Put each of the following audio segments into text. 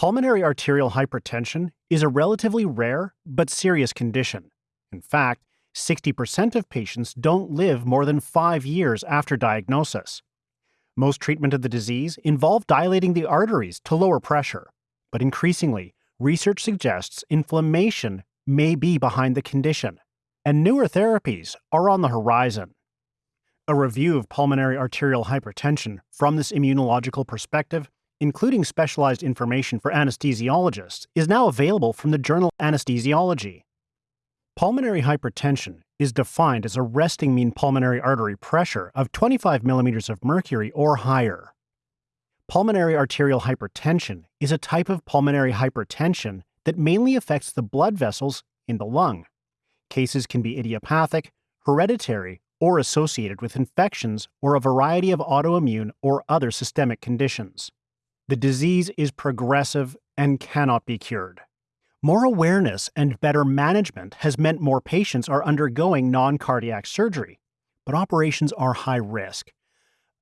Pulmonary arterial hypertension is a relatively rare but serious condition. In fact, 60% of patients don't live more than five years after diagnosis. Most treatment of the disease involve dilating the arteries to lower pressure, but increasingly, research suggests inflammation may be behind the condition, and newer therapies are on the horizon. A review of pulmonary arterial hypertension from this immunological perspective, including specialized information for anesthesiologists, is now available from the journal Anesthesiology. Pulmonary hypertension is defined as a resting mean pulmonary artery pressure of 25 millimeters of mercury or higher. Pulmonary arterial hypertension is a type of pulmonary hypertension that mainly affects the blood vessels in the lung. Cases can be idiopathic, hereditary, or associated with infections or a variety of autoimmune or other systemic conditions. The disease is progressive and cannot be cured. More awareness and better management has meant more patients are undergoing non cardiac surgery, but operations are high risk.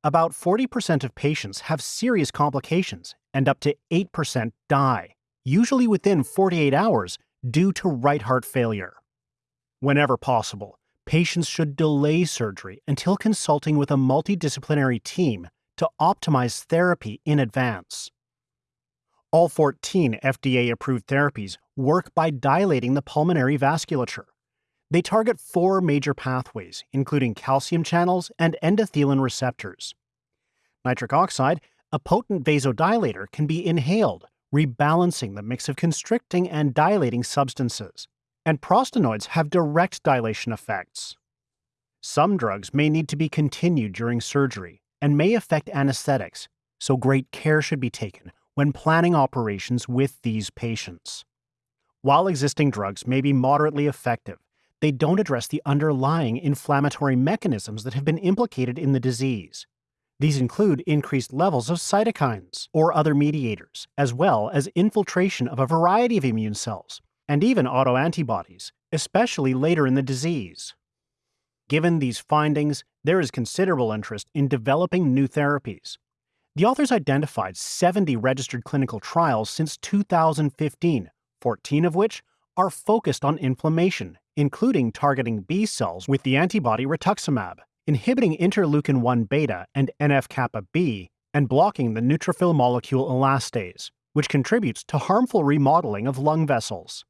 About 40% of patients have serious complications, and up to 8% die, usually within 48 hours, due to right heart failure. Whenever possible, patients should delay surgery until consulting with a multidisciplinary team to optimize therapy in advance. All 14 FDA approved therapies work by dilating the pulmonary vasculature. They target four major pathways, including calcium channels and endothelin receptors. Nitric oxide, a potent vasodilator, can be inhaled, rebalancing the mix of constricting and dilating substances. And prostanoids have direct dilation effects. Some drugs may need to be continued during surgery and may affect anesthetics, so great care should be taken when planning operations with these patients. While existing drugs may be moderately effective, they don't address the underlying inflammatory mechanisms that have been implicated in the disease. These include increased levels of cytokines or other mediators, as well as infiltration of a variety of immune cells, and even autoantibodies, especially later in the disease. Given these findings, there is considerable interest in developing new therapies, the authors identified 70 registered clinical trials since 2015, 14 of which are focused on inflammation, including targeting B cells with the antibody rituximab, inhibiting interleukin 1 beta and NF kappa B, and blocking the neutrophil molecule elastase, which contributes to harmful remodeling of lung vessels.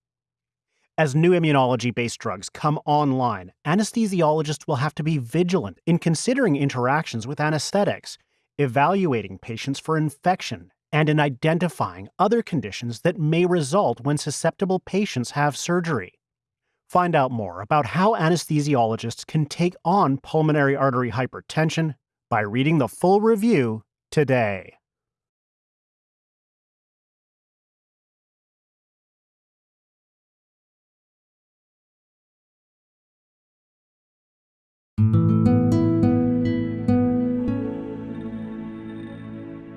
As new immunology based drugs come online, anesthesiologists will have to be vigilant in considering interactions with anesthetics evaluating patients for infection, and in identifying other conditions that may result when susceptible patients have surgery. Find out more about how anesthesiologists can take on pulmonary artery hypertension by reading the full review today.